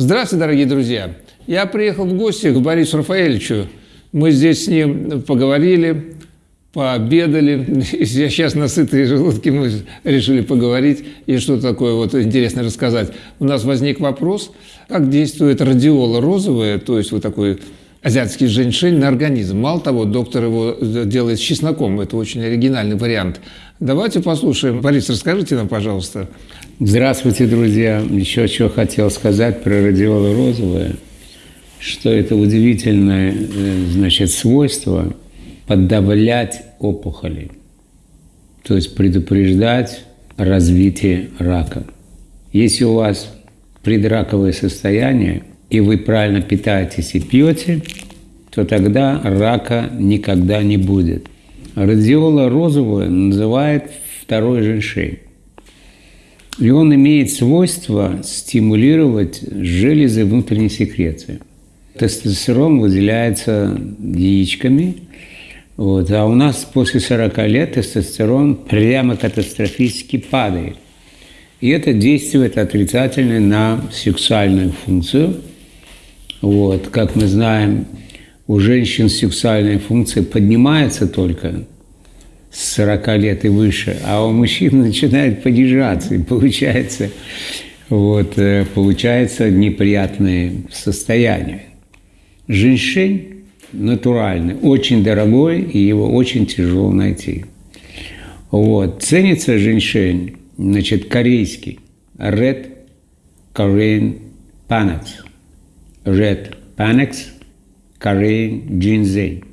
Здравствуйте, дорогие друзья! Я приехал в гости к Борису Рафаэльевичу. Мы здесь с ним поговорили, пообедали. И сейчас на сытые желудки мы решили поговорить и что такое вот интересно рассказать. У нас возник вопрос, как действует радиола розовая, то есть вот такой азиатский женьшень на организм. Мало того, доктор его делает с чесноком. Это очень оригинальный вариант. Давайте послушаем. Борис, расскажите нам, пожалуйста. Здравствуйте, друзья. Еще что хотел сказать про радиолу розовое, что это удивительное э, значит, свойство подавлять опухоли, то есть предупреждать развитие рака. Если у вас предраковое состояние, и вы правильно питаетесь и пьете, то тогда рака никогда не будет. Радиола розовая называют второй женьшень. И он имеет свойство стимулировать железы внутренней секреции. Тестостерон выделяется яичками, вот, а у нас после 40 лет тестостерон прямо катастрофически падает. И это действует отрицательно на сексуальную функцию. Вот, как мы знаем, у женщин сексуальная функция поднимается только с 40 лет и выше, а у мужчин начинает понижаться, и получается, вот, э, получается неприятное состояние. Женьшень натуральный, очень дорогой, и его очень тяжело найти. Вот. Ценится женьшень, значит, корейский, Red Korean Panax. Red Panax, Korean Ginseng.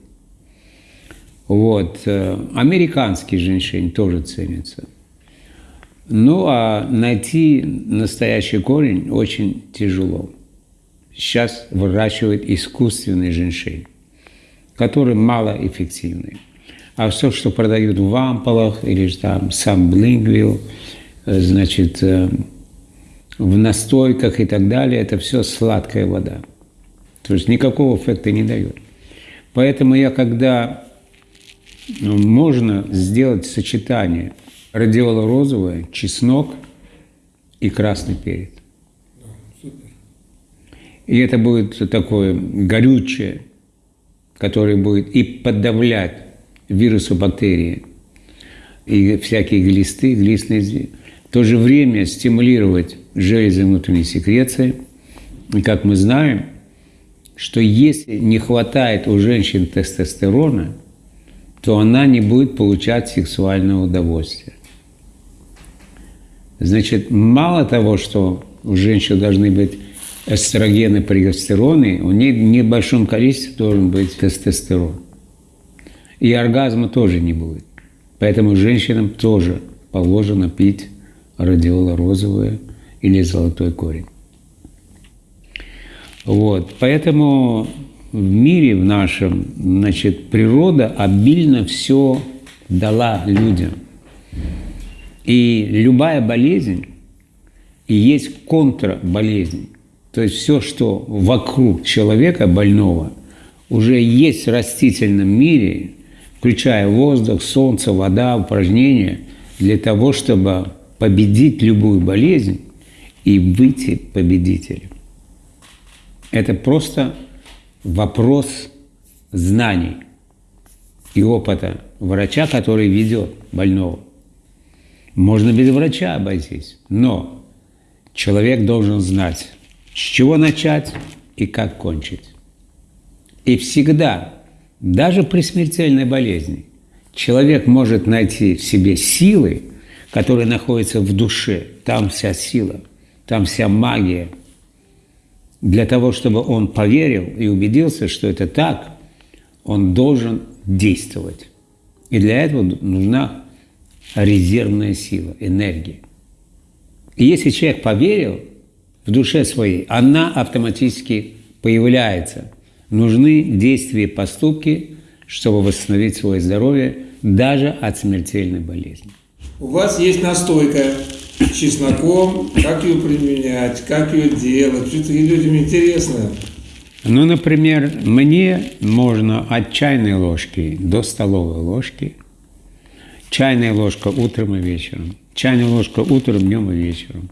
Вот. Э, американский женьшень тоже ценится. Ну, а найти настоящий корень очень тяжело. Сейчас выращивают искусственный женьшень, который малоэффективный. А все, что продают в ампулах или там сам блингвил, э, значит, э, в настойках и так далее, это все сладкая вода. То есть никакого эффекта не дает. Поэтому я когда ну, можно сделать сочетание радиола розовое, чеснок и красный перец. И это будет такое горючее, которое будет и подавлять вирусы, бактерии, и всякие глисты, глистные в то же время стимулировать железы внутренней секреции. И как мы знаем, что если не хватает у женщин тестостерона – то она не будет получать сексуального удовольствия. Значит, мало того, что у женщин должны быть эстрогены, прогестероны, у них в небольшом количестве должен быть тестостерон. И оргазма тоже не будет. Поэтому женщинам тоже положено пить радиола розовое или золотой корень. Вот. Поэтому в мире в нашем, значит, природа обильно все дала людям. И любая болезнь и есть контрболезнь. То есть все, что вокруг человека больного, уже есть в растительном мире, включая воздух, солнце, вода, упражнения, для того, чтобы победить любую болезнь и выйти победителем. Это просто вопрос знаний и опыта врача, который ведет больного. Можно без врача обойтись, но человек должен знать, с чего начать и как кончить. И всегда, даже при смертельной болезни, человек может найти в себе силы, которые находятся в душе. Там вся сила, там вся магия – для того, чтобы он поверил и убедился, что это так, он должен действовать. И для этого нужна резервная сила, энергия. И если человек поверил в душе своей, она автоматически появляется. Нужны действия, поступки, чтобы восстановить свое здоровье даже от смертельной болезни. У вас есть настойка чесноком, как ее применять, как ее делать. Что-то людям интересно. Ну, например, мне можно от чайной ложки до столовой ложки. Чайная ложка утром и вечером. Чайная ложка утром, днем и вечером.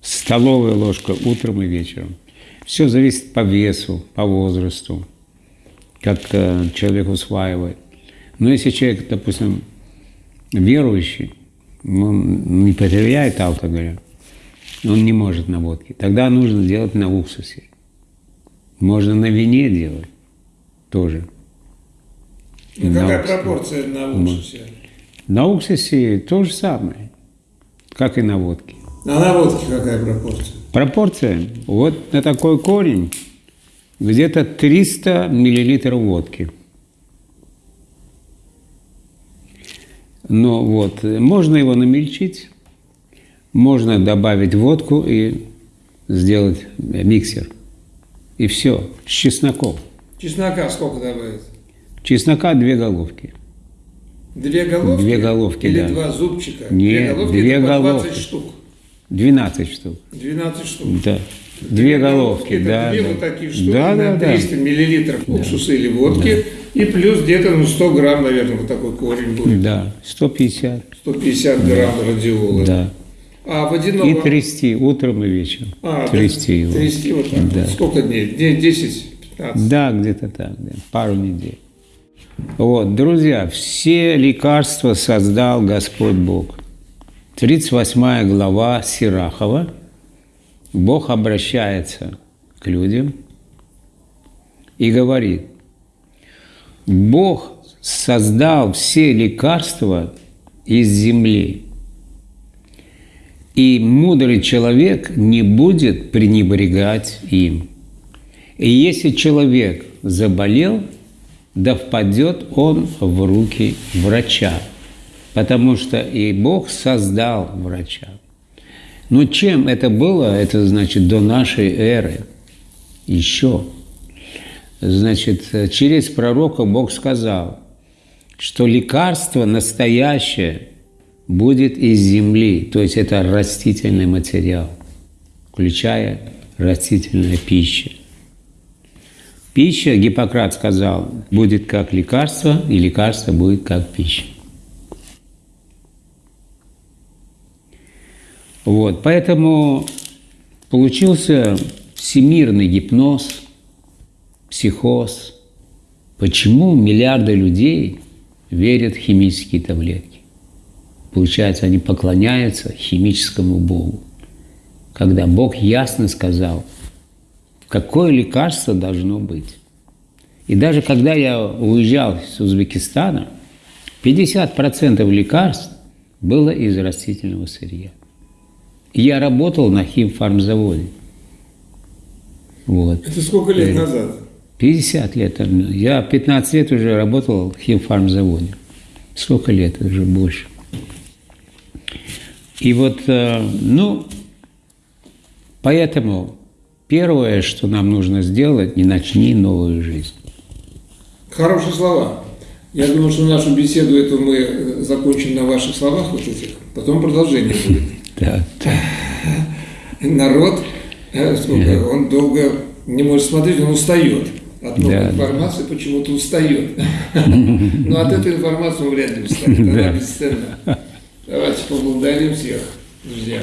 Столовая ложка утром и вечером. Все зависит по весу, по возрасту, как э, человек усваивает. Но если человек, допустим, верующий, он не потеряет алкоголя, он не может на водке. Тогда нужно делать на уксусе. Можно на вине делать тоже. Ну, какая пропорция на уксусе? На уксусе то же самое, как и на водке. А на водке какая пропорция? Пропорция, вот на такой корень где-то 300 миллилитров водки. Но вот, можно его намельчить, можно добавить водку и сделать миксер. И все, с чесноком. Чеснока сколько добавить? Чеснока две головки. Две головки? Две головки, Или да. два зубчика? Нет, две головки, две это по 20 головки. штук. 12 штук. 12 штук. Да. Две головки, это да. две да. вот такие штуки да, на да, да. 300 миллилитров уксуса или водки. И плюс где-то ну, 100 грамм, наверное, вот такой корень будет. Да, 150. 150 грамм радиола. Да. А водяного... И трясти утром и вечером. А, трясти его. Трясти вот так. Да. Сколько дней? Дней 10-15? Да, где-то так, да, пару недель. Вот, друзья, все лекарства создал Господь Бог. 38 глава Сирахова. Бог обращается к людям и говорит, Бог создал все лекарства из земли, и мудрый человек не будет пренебрегать им. И если человек заболел, да впадет он в руки врача, потому что и Бог создал врача. Но чем это было? Это значит до нашей эры. Еще. Значит, через пророка Бог сказал, что лекарство настоящее будет из земли, то есть это растительный материал, включая растительная пища. Пища, Гиппократ сказал, будет как лекарство, и лекарство будет как пища. Вот, поэтому получился всемирный гипноз, психоз. Почему миллиарды людей верят в химические таблетки? Получается, они поклоняются химическому Богу. Когда Бог ясно сказал, какое лекарство должно быть. И даже когда я уезжал из Узбекистана, 50% лекарств было из растительного сырья. Я работал на химфармзаводе. Вот. Это сколько лет назад? 50 лет. Я 15 лет уже работал в химфармзаводе. Сколько лет? Уже больше. И вот, э, ну, поэтому первое, что нам нужно сделать, не начни новую жизнь. Хорошие слова. Я думаю, что нашу беседу эту мы э, закончим на ваших словах вот этих. Потом продолжение будет. Да. Народ, э, сколько, он долго не может смотреть, он устает. От новой Да, да. информации почему-то устает. Но от этой информации он вряд ли устанет, она Да. бесценна. Давайте поблагодарим всех, друзья.